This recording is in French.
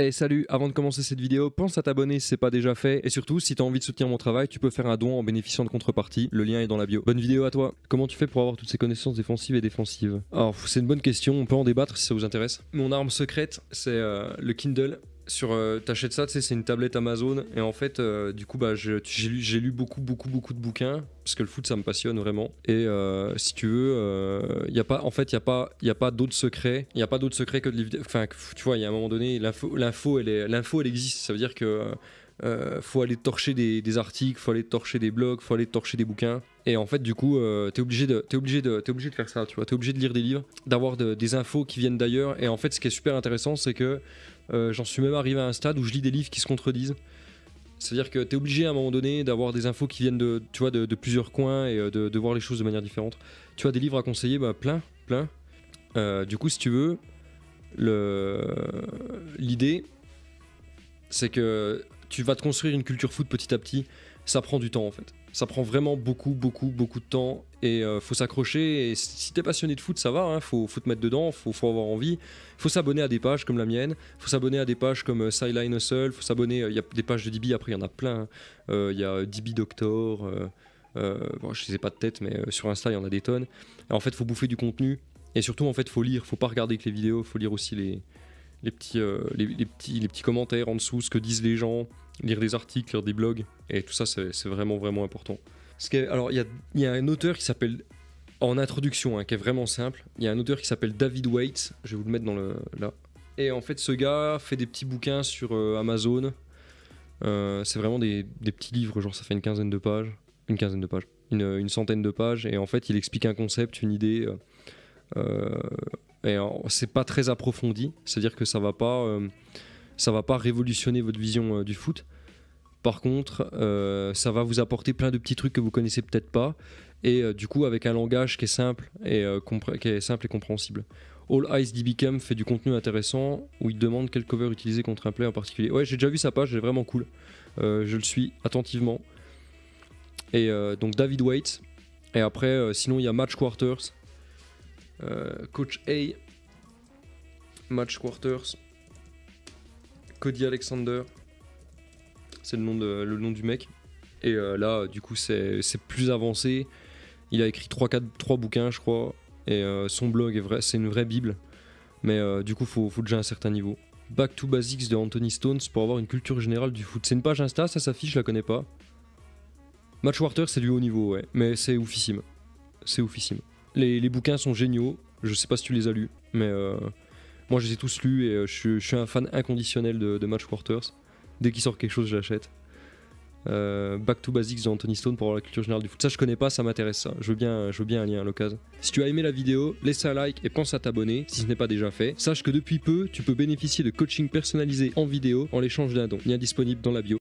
Hey salut, avant de commencer cette vidéo, pense à t'abonner si c'est pas déjà fait et surtout si t'as envie de soutenir mon travail, tu peux faire un don en bénéficiant de contrepartie, le lien est dans la bio. Bonne vidéo à toi. Comment tu fais pour avoir toutes ces connaissances défensives et défensives? Alors c'est une bonne question, on peut en débattre si ça vous intéresse. Mon arme secrète, c'est euh, le Kindle sur euh, t'achètes ça tu sais c'est une tablette Amazon et en fait euh, du coup bah j'ai lu beaucoup beaucoup beaucoup de bouquins parce que le foot ça me passionne vraiment et euh, si tu veux il y a pas en fait il y a pas il y a pas d'autres secrets il y a pas d'autres secrets que de livre enfin tu vois il y a un moment donné l'info elle l'info elle existe ça veut dire que faut aller torcher des, des, articles, faut aller torcher des blogs, faut aller torcher des bouquins. Et en fait, du coup, t'es obligé de, es obligé de, obligé de faire ça. Tu vois, t'es obligé de lire des livres, d'avoir de, des infos qui viennent d'ailleurs. Et en fait, ce qui est super intéressant, c'est que euh, j'en suis même arrivé à un stade où je lis des livres qui se contredisent. C'est-à-dire que tu es obligé à un moment donné d'avoir des infos qui viennent de, tu vois, de, plusieurs coins et euh, de, voir les choses de manière différente. Tu as des livres à conseiller, bah, plein, plein. Euh, du coup, si tu veux, l'idée, c'est que tu vas te construire une culture foot petit à petit. Ça prend du temps en fait. Ça prend vraiment beaucoup, beaucoup, beaucoup de temps et euh, faut s'accrocher. Et si t'es passionné de foot, ça va, hein, faut, faut, te mettre dedans, faut, faut avoir envie. Faut s'abonner à des pages comme la mienne, faut s'abonner à des pages comme euh, Sideline Hustle, faut s'abonner. Il y a des pages de DB, après il y en a plein. Hein. Euh, il y a DB Doctor. bon, je sais pas de tête, mais sur Insta il y en a des tonnes. Et en fait, faut bouffer du contenu et surtout en fait, faut lire. Faut pas regarder que les vidéos, faut lire aussi les, les petits, les, petits, les petits commentaires en dessous, ce que disent les gens lire des articles, lire des blogs, et tout ça, c'est vraiment, vraiment important. alors, il y a, un auteur qui s'appelle, en introduction, hein, qui est vraiment simple, il y a un auteur qui s'appelle David Waite, je vais vous le mettre dans le, là. Et en fait, ce gars fait des petits bouquins sur euh, Amazon. Euh, c'est vraiment des, petits livres, genre ça fait une quinzaine de pages. Une quinzaine de pages. Une, centaine de pages. Et en fait, il explique un concept, une idée. Euh, et c'est pas très approfondi. C'est-à-dire que ça va pas ça va pas révolutionner votre vision euh, du foot. Par contre, euh, ça va vous apporter plein de petits trucs que vous connaissez peut-être pas, et euh, du coup avec un langage qui est simple et qui est simple et compréhensible. All Ice DBcam fait du contenu intéressant où il demande quel cover utiliser contre un play en particulier. Ouais, j'ai déjà vu sa page, elle vraiment cool. je le suis attentivement. Et donc David Waite. Et après, sinon il y a Match Quarters. Coach A. Match Quarters. Cody Alexander. C'est le, nom nom du mec. Et euh, là, du coup, c'est plus avancé. Il a écrit 3, 4, 3 bouquins, je crois. Et euh, son blog, est vrai, c'est une vraie bible. Mais euh, du coup, faut, faut déjà un certain niveau. Back to Basics de Anthony Stones pour avoir une culture générale du foot. C'est une page Insta, ça s'affiche, je la connais pas. Match Water, c'est du haut niveau, ouais. Mais c'est oufissime. C'est oufissime. Les, bouquins sont géniaux. Je sais pas si tu les as lus, mais moi, je les ai tous lus et euh, je, suis un fan inconditionnel de, Match Quarters. Dès qu'il sort quelque chose, je l'achète. Euh, Back to Basics de Anthony Stone pour la culture générale du foot. Ça, je connais pas, ça m'intéresse. Je veux bien, je veux bien un lien à l'occasion. Si tu as aimé la vidéo, laisse un like et pense à t'abonner si ce n'est pas déjà fait. Sache que depuis peu, tu peux bénéficier de coaching personnalisé en vidéo en l'échange d'un don. Lien disponible dans la bio.